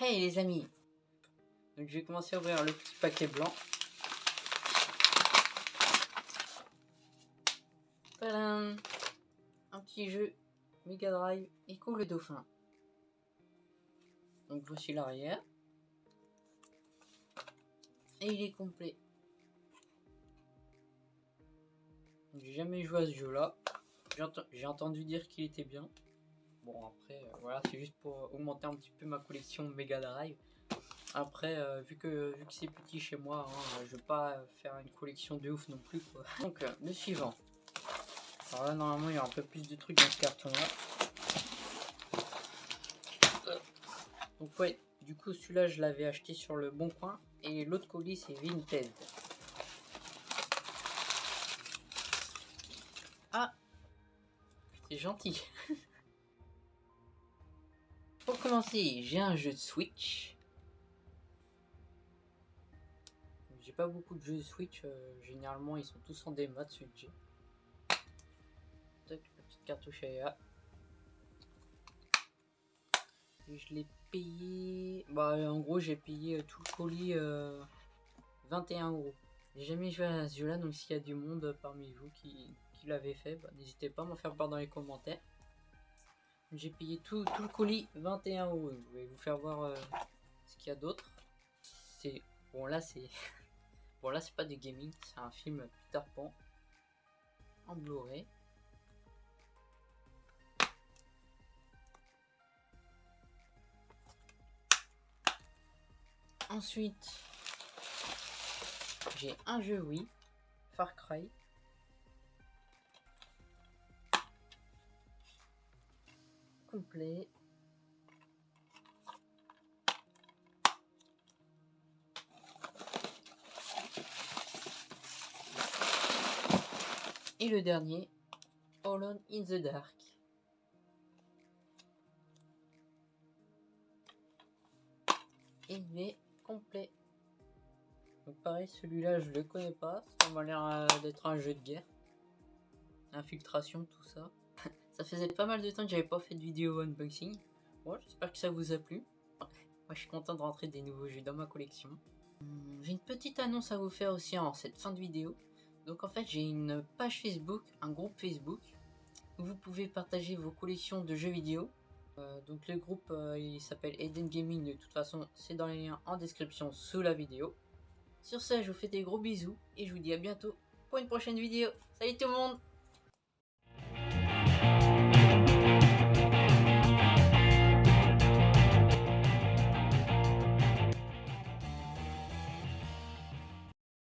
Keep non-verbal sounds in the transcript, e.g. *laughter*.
Hey les amis Donc je vais commencer à ouvrir le petit paquet blanc. Un petit jeu Mega Drive Echo le Dauphin. Donc voici l'arrière. Et il est complet. J'ai jamais joué à ce jeu là. J'ai entendu dire qu'il était bien. Bon après euh, voilà c'est juste pour augmenter un petit peu ma collection Mega Drive. Après euh, vu que vu que c'est petit chez moi, hein, je vais pas faire une collection de ouf non plus. *laughs* Donc euh, le suivant. Alors là normalement il y a un peu plus de trucs dans ce carton là. Donc ouais, du coup celui-là je l'avais acheté sur le bon coin et l'autre colis c'est Vinted. Ah C'est gentil *laughs* Pour commencer, j'ai un jeu de Switch. J'ai pas beaucoup de jeux de Switch, euh, généralement ils sont tous en démat Switch. la petite cartouche à Et je l'ai payé... Bah en gros j'ai payé euh, tout le colis 21 euh, euros. J'ai jamais joué à ce jeu là, donc s'il y a du monde parmi vous qui, qui l'avait fait, bah, n'hésitez pas à m'en faire part dans les commentaires. J'ai payé tout, le colis 21 euros. Je vais vous faire voir euh, ce qu'il y a d'autre. C'est bon là c'est *laughs* bon là c'est pas du gaming, c'est un film Peter Pan en Blu-ray. Ensuite, j'ai un jeu oui, Far Cry. Complet. Et le dernier, Alone in the Dark. Il est complet. Donc pareil, celui-là je le connais pas. Ça m'a l'air euh, d'être un jeu de guerre. Infiltration, tout ça. Ça faisait pas mal de temps que j'avais pas fait de vidéo unboxing. Bon, j'espère que ça vous a plu. Moi, je suis content de rentrer des nouveaux jeux dans ma collection. Hum, j'ai une petite annonce à vous faire aussi en cette fin de vidéo. Donc en fait, j'ai une page Facebook, un groupe Facebook, où vous pouvez partager vos collections de jeux vidéo. Euh, donc le groupe, euh, il s'appelle Eden Gaming, de toute façon, c'est dans les liens en description sous la vidéo. Sur ce, je vous fais des gros bisous, et je vous dis à bientôt pour une prochaine vidéo. Salut tout le monde